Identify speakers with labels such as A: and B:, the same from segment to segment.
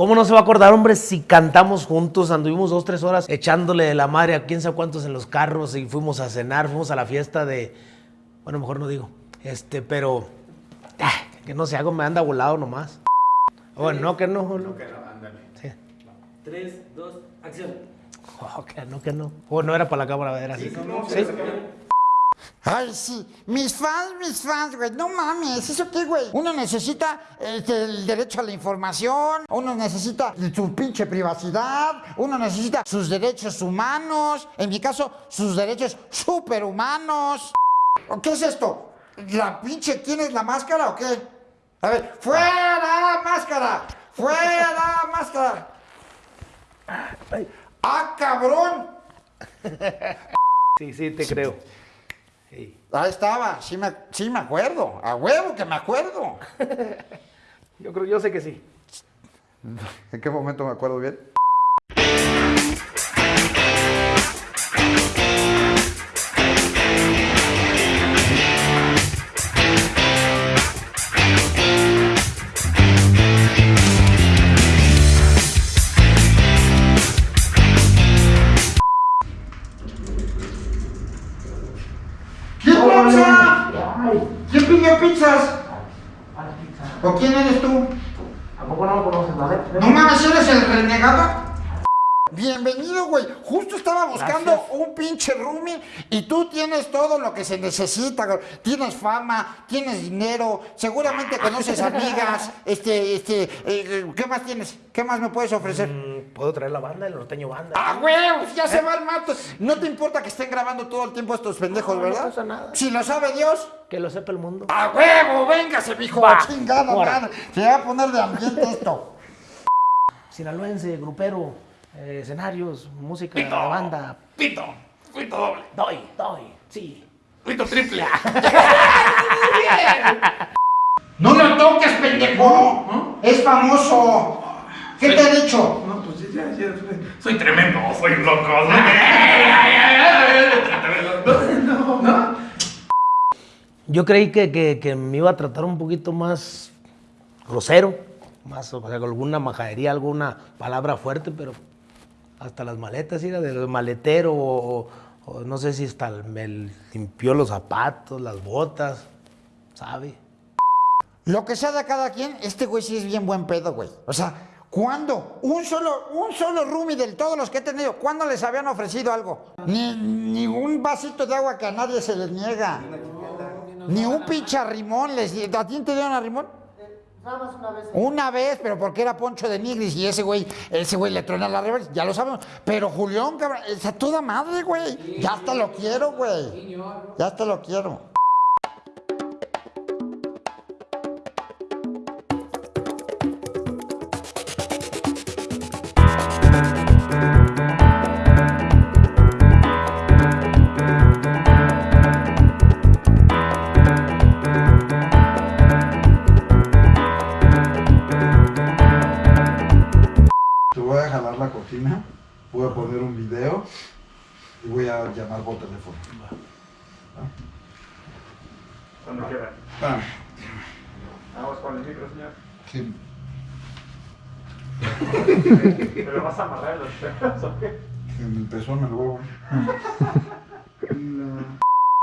A: ¿Cómo no se va a acordar, hombre, si cantamos juntos? Anduvimos dos, tres horas echándole de la madre a quién sabe cuántos en los carros y fuimos a cenar, fuimos a la fiesta de... Bueno, mejor no digo. Este, pero... Ah, que no se hago, me anda volado nomás. Ah, bueno, no, que no. no.
B: que no ándale.
A: Sí.
C: Tres, dos, acción.
A: Oh, que no, que no. O no era para la cámara, era así.
B: No, no,
A: Sí.
D: Ay, sí. Mis fans, mis fans, güey. No mames. ¿Eso qué, güey? Uno necesita este, el derecho a la información. Uno necesita su pinche privacidad. Uno necesita sus derechos humanos. En mi caso, sus derechos superhumanos. ¿O ¿Qué es esto? ¿La pinche quién es la máscara o qué? A ver, ¡fuera máscara! ¡Fuera máscara! ¡Ah, cabrón!
A: Sí, sí, te creo. Sí.
D: Ahí estaba, sí me, sí me acuerdo. A huevo que me acuerdo.
A: Yo creo, yo sé que sí.
D: ¿En qué momento me acuerdo bien? Pizza? ¿Quién pidió pizzas? ¿O quién eres tú?
A: ¿A poco no lo conoces, vale?
D: No mames, ¿eres el renegado? Bienvenido, güey. Justo estaba buscando
A: Gracias.
D: un pinche roomie y tú tienes todo lo que se necesita. güey. Tienes fama, tienes dinero, seguramente conoces amigas. Este, este, eh, ¿qué más tienes? ¿Qué más me puedes ofrecer?
A: Mm, ¿Puedo traer la banda, el norteño banda?
D: ¡Ah, güey! Ya se va el mato. No te importa que estén grabando todo el tiempo estos pendejos,
A: No, no
D: ¿verdad?
A: pasa nada.
D: Si lo sabe Dios.
A: Que lo sepa el mundo.
D: ¡A huevo! ¡Véngase, mijo!
A: Va,
D: ¡Chingada madre! Se va a poner de ambiente esto.
A: Sinaloense, grupero, eh, escenarios, música,
B: Pito.
A: banda.
B: Pito. Pito doble.
A: Doy, doy, sí.
B: Pito triple.
D: ¡No lo toques, pendejo! Es famoso. ¿Qué te ha dicho?
B: No, pues ya, ya. Soy tremendo, soy un loco. No, no.
A: Yo creí que, que- que me iba a tratar un poquito más grosero, más, o sea, con alguna majadería, alguna palabra fuerte, pero hasta las maletas, era del maletero, o, o no sé si hasta el- me limpió los zapatos, las botas, ¿sabe?
D: Lo que sea de cada quien, este güey sí es bien buen pedo, güey. O sea, ¿cuándo? Un solo, un solo roomie de todos los que he tenido, ¿cuándo les habían ofrecido algo? Ni, ni un vasito de agua que a nadie se les niega. Ni un pinche arrimón les ¿A ti te dieron arrimón? Una vez. pero porque era Poncho de Nigris y ese güey, ese güey le truena la reversa, ya lo sabemos. Pero Julián, cabrón, es a toda madre, güey. Ya hasta lo quiero, güey. Ya hasta lo quiero.
E: Voy a jalar la cortina, voy a poner un video y voy a llamar por teléfono.
B: Cuando quiera. Vamos con el micro, señor.
E: Sí.
B: ¿Me lo vas a amarrar los pelos o qué?
E: En el pezón, el huevo.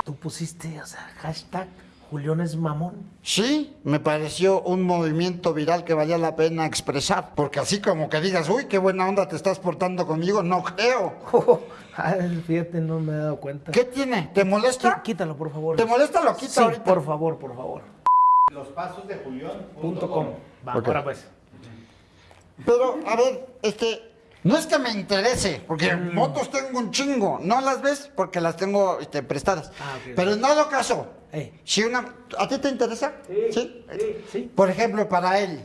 A: Tú pusiste, o sea, hashtag Julián es mamón.
D: Sí, me pareció un movimiento viral que valía la pena expresar. Porque así como que digas, uy, qué buena onda te estás portando conmigo, no creo.
A: Ay, fíjate, no me he dado cuenta.
D: ¿Qué tiene? ¿Te
A: Quí-
D: molesta?
A: Quítalo, por favor.
D: ¿Te molesta? Lo quita
A: Sí,
D: ahorita.
A: por favor, por favor.
B: Los pasos de Julián.
A: Punto com. Va,
D: Ok.
A: ahora pues.
D: Pero, a ver, este, no es que me interese, porque motos tengo un chingo. No las ves porque las tengo este, prestadas.
A: Ah.
D: Pero en dado caso,
A: Ey.
D: si una. ¿A ti te interesa?
A: Sí, sí, sí.
D: Por ejemplo, para él.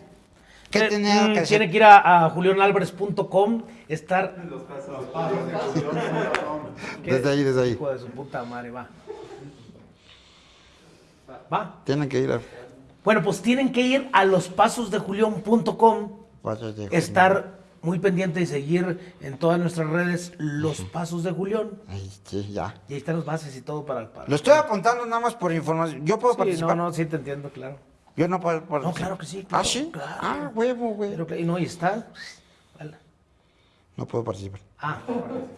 D: ¿Qué
A: Eh,
D: tenía
A: mm,
D: que hacer?
A: Tiene que ir a, a julianalvarez.com, estar... ¿Qué?
D: Desde ahí, desde ahí.
A: Hijo de su puta madre, va. Va.
D: Tienen que ir a.
A: Bueno, pues tienen que ir a lospasosdejulián.com,
D: Pasos de-
A: estar muy pendiente y seguir en todas nuestras redes Los Pasos de Julián.
D: Ahí, sí, ya.
A: Y ahí están las bases y todo para... para
D: Lo estoy apuntando nada más por información. ¿Yo puedo
A: Sí,
D: participar?
A: no, no, sí te entiendo, claro.
D: Yo no puedo. puedo-
A: No, claro que sí,
D: ¿Ah, sí?
A: claro.
D: Ah, huevo, güey.
A: Pero y no, y está. Vale.
D: No puedo participar.
A: Ah,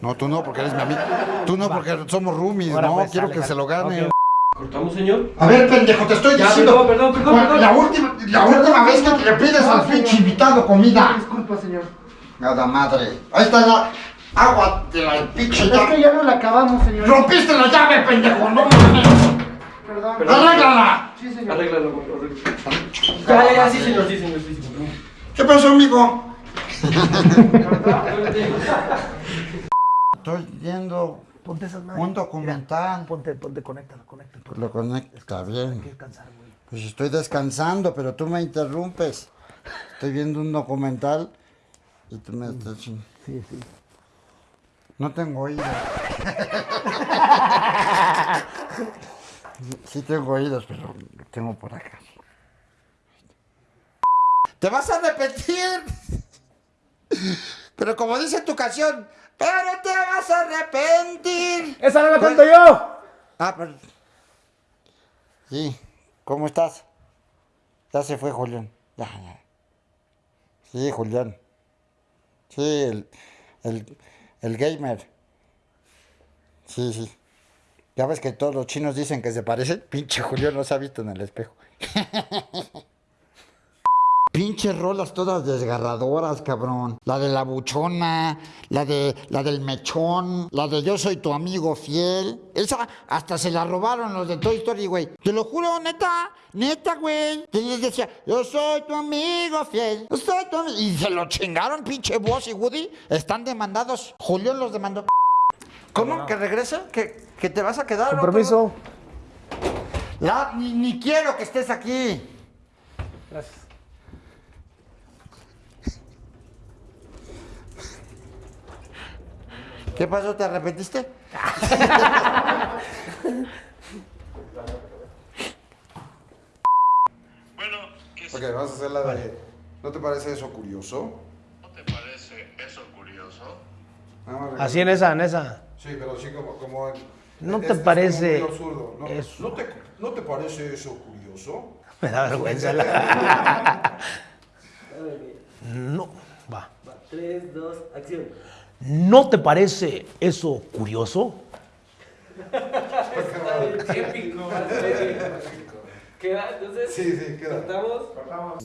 D: No, tú no, porque eres mi amigo. Tú no, porque somos roomies,
A: Ahora,
D: no,
A: pues,
D: quiero
A: sale,
D: que se lo gane.
C: ¿Cortamos, señor?
D: A ver, pendejo, te estoy
C: Ya,
D: diciendo.
C: perdón, perdón, perdón.
D: La última, la última vez que le pides al pinche invitado comida.
B: Disculpa, señor.
D: Nada madre. Ahí está la agua de la pinche
B: Es que ya no la acabamos, señor.
D: Rompiste la llave, pendejo, no mames.
B: Perdón.
D: Arréglala.
B: Sí, señor.
C: Arréglalo, güey, arréglalo. Ya, ya, ya, sí, señor, sí, señor, sí, señor.
D: ¿Qué pasó, amigo? Estoy viendo
A: ponte esas madres.
D: un documental.
A: Ponte, ponte, conéctalo, conéctalo.
D: Pues lo conecto, está
A: Hay que
D: bien.
A: descansar, güey.
D: Pues estoy descansando, pero tú me interrumpes. Estoy viendo un documental y tú me estás... ching-
A: Sí, sí.
D: No tengo oídos. Sí tengo oídos, pero lo tengo por acá. Te vas a arrepentir. Pero como dice tu canción, pero te vas a arrepentir.
A: ¡Esa no la
D: Pues-
A: cuento yo!
D: Ah, pero... Sí, ¿cómo estás? Ya se fue Julián. Ya, ya. Sí, Julián. Sí, el, el, el gamer. Sí, sí. Ya ves que todos los chinos dicen que se parecen. Pinche Julián no se ha visto en el espejo. Pinches rolas todas desgarradoras, cabrón. La de la buchona, la de la del mechón, la de yo soy tu amigo fiel. Esa hasta se la robaron los de Toy Story, güey. Te lo juro, neta, neta, güey. Y les decía, yo soy tu amigo fiel. Yo soy tu amigo. Y se lo chingaron, pinche Buzz y Woody. Están demandados. Julián los demandó. ¿Cómo? ¿Que regrese? ¿Que, que te vas a quedar?
A: Con permiso.
D: La- ni, ni quiero que estés aquí.
A: Gracias.
D: ¿Qué pasó? ¿Te arrepentiste?
F: Bueno, ¿qué
E: Ok, vamos a hacer la de. ¿No te parece eso curioso?
F: ¿no te parece eso curioso?
A: Así en esa, en esa.
E: Sí, pero sí como... como en-
A: ¿No
E: es-
A: te
E: es
A: parece
E: muy absurdo, ¿no?
A: eso?
E: ¿No te, ¿No te parece eso curioso?
A: Me da vergüenza. la- No, va.
C: Va, 3, 2, acción.
A: ¿No te parece eso curioso?
C: Épico, ¿Queda? Entonces,
E: Sí, sí, queda.
C: cortamos.
B: Cortamos.